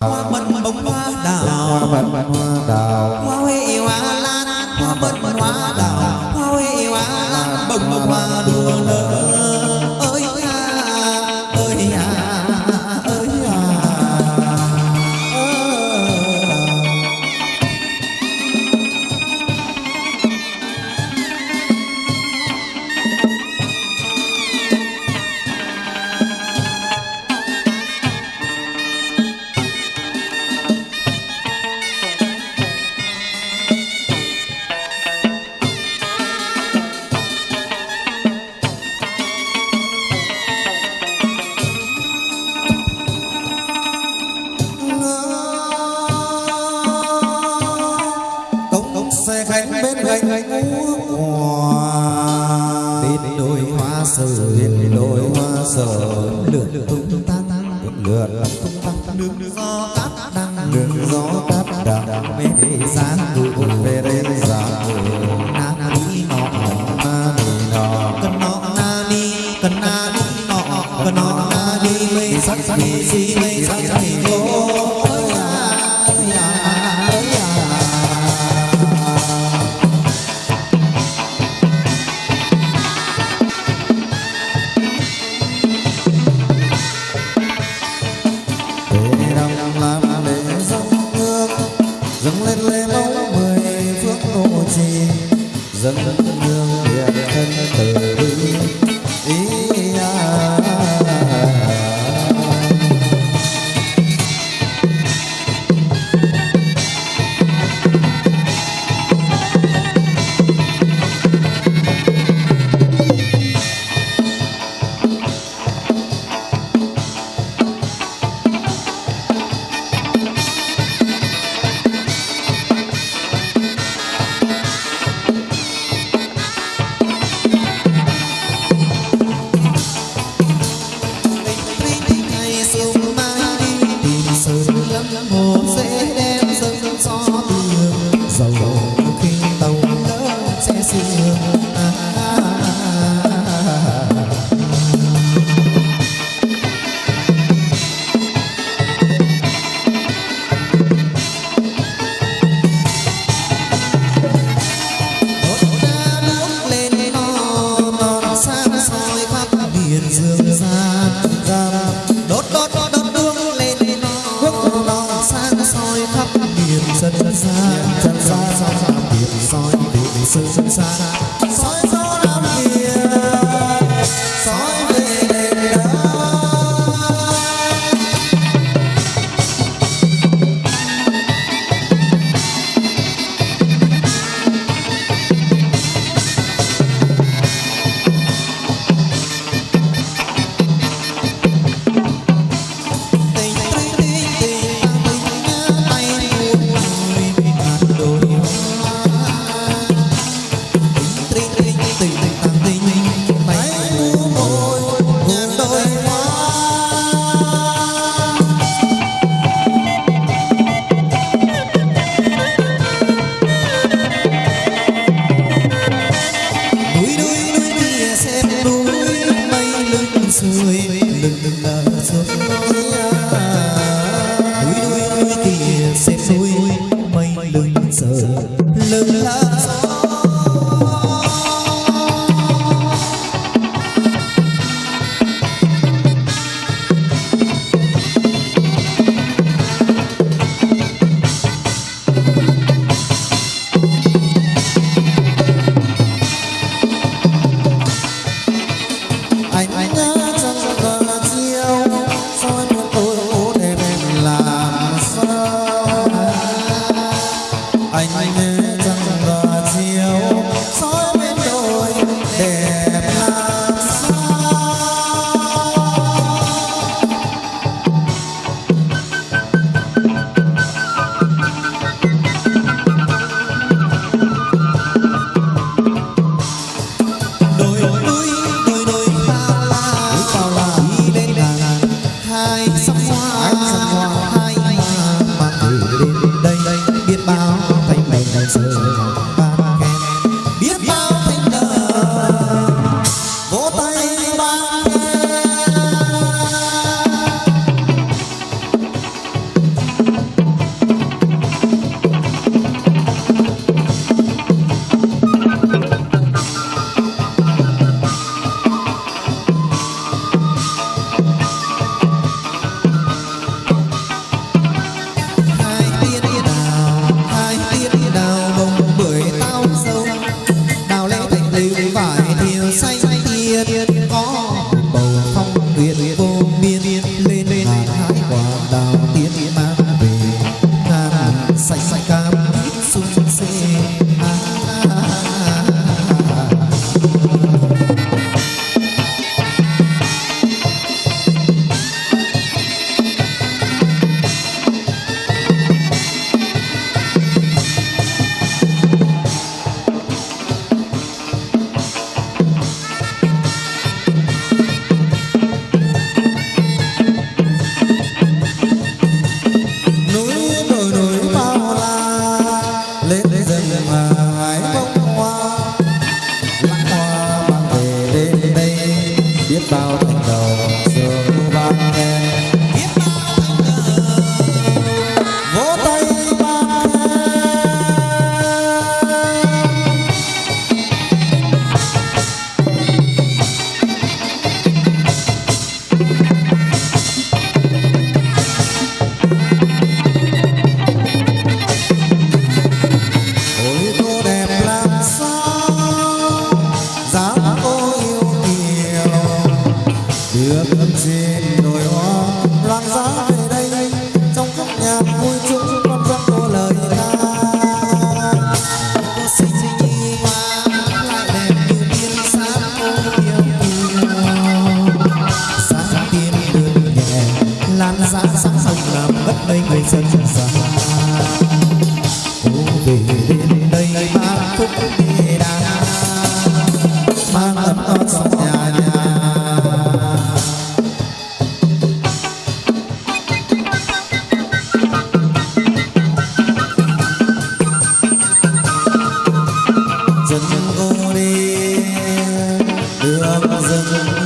hoa mận bông hoa đào. Hoa mận hoa bên đôi hoa sở bên đôi hoa sở. Được tung tăng lượn tung tăng nước gió cát đang nước gió cát đang. Bên đây gian tụ về đây gian tụ na na đi nọ, na đi nọ. Cần nọ, na đi cần na đi nọ. Cần nọ, na đi mây sắc sắc đi si mây biết bao gian gian sẵn sàng làm mất đây người dân già cô về đến đây ba khúc đi đàn mang ấm ơn sông nhà nhà. Dân ô đi đường rừng.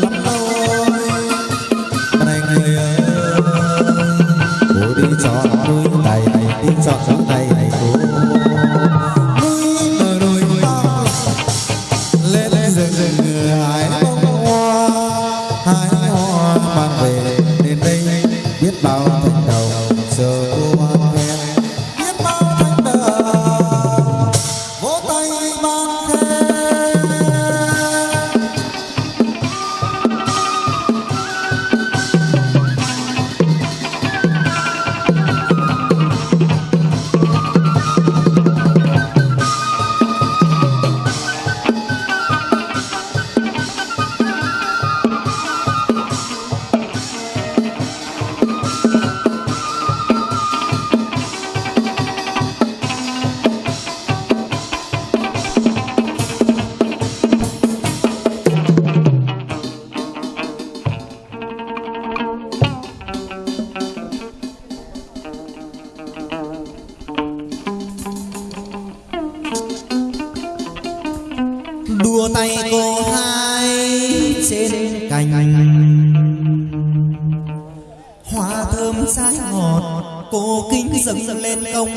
thơm sai ngọt, cô kính dâng lên công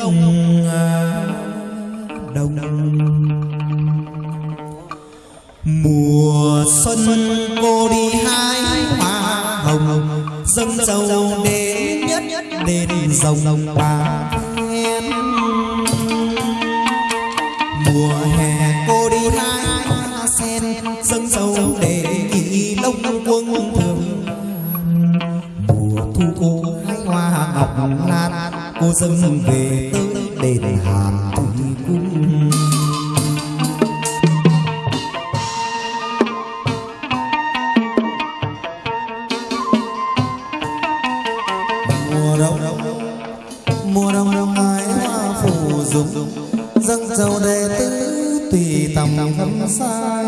đồng. Mùa xuân cô đi hai hoa hồng, dâng dầu đến nhất đến rồng bà mùa hè học lan cô dâng về tới đền hàn thủy cung. Mùa đông mùa đông đông ai hoa phủ dùng dâng dầu đệ tứ tùy tầm ngắm sai.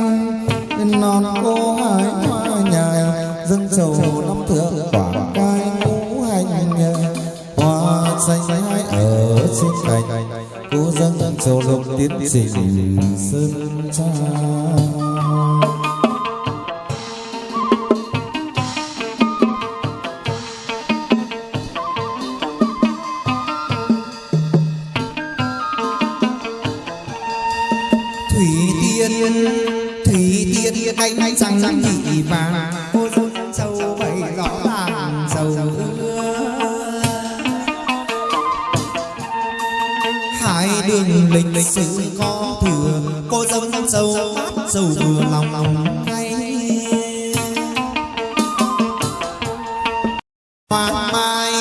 Non cô hải hoa nhài, dâng dầu năm thượng quả xuất thành cố dâng châu lục tiến trình sơn cha. Thủy tiên thủy tiên, anh anh rằng rằng nhị vàng cô Tình lịch sử có thừa Cô dâm sâu hát sâu vừa lòng lòng hay Hoa mai.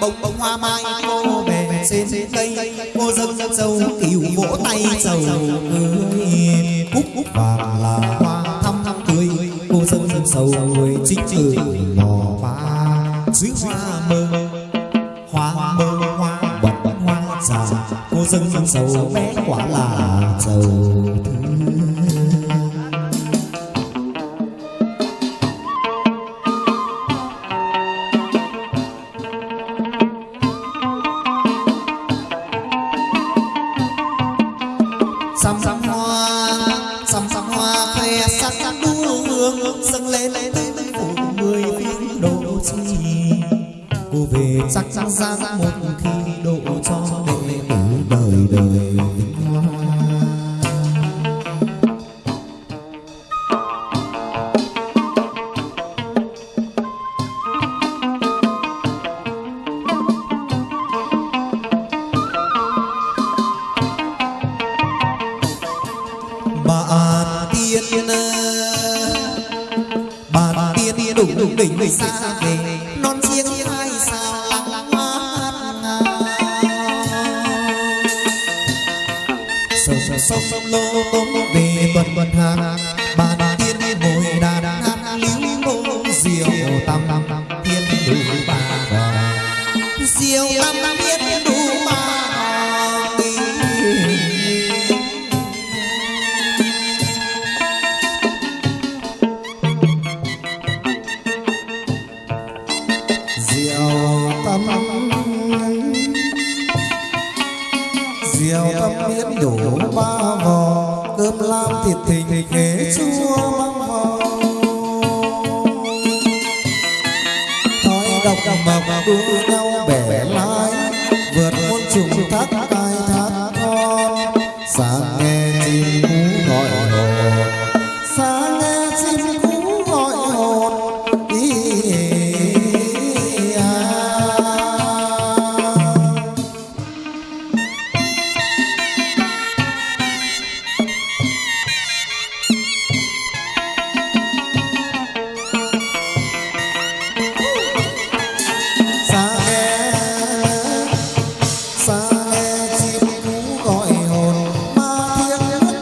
Bông bông hoa mai cô bè trên cây, Cô dâu dâm sâu kiểu vỗ tay sầu cười Cúc cúc vàng là hoa thăm thăm cười Cô dâu dâm sâu người chính từ lò ba dưới hoa mơ sâu bé quả là giàu thương sâu lô về tuần tuần hàng bàn tiên ngồi đàn hát lưu ngô diều tam tam tiên đủ bà diều tam tam tiên đủ bà diệu tâm diệu tâm biết đủ te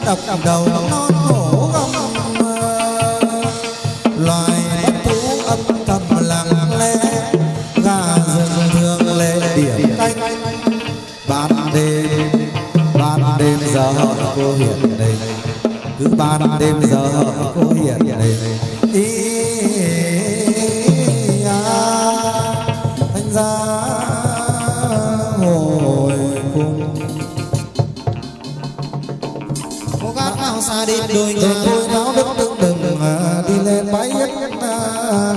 đập đầu non hổ gầm loài bất thú âm thầm lặng lẽ, gà rừng thường lệ điểm canh. Ban đêm ban đêm giờ cô hiện đây cứ ban đêm giờ cô hiện đây cô xa đi đôi Đừng tôi náo đức đừng đừng à, đi lên bãi yết ta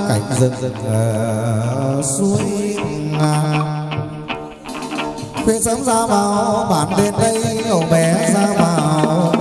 cảnh rừng à, suối ngà. Khuya sớm ra vào bản bên đây cậu bé ra vào.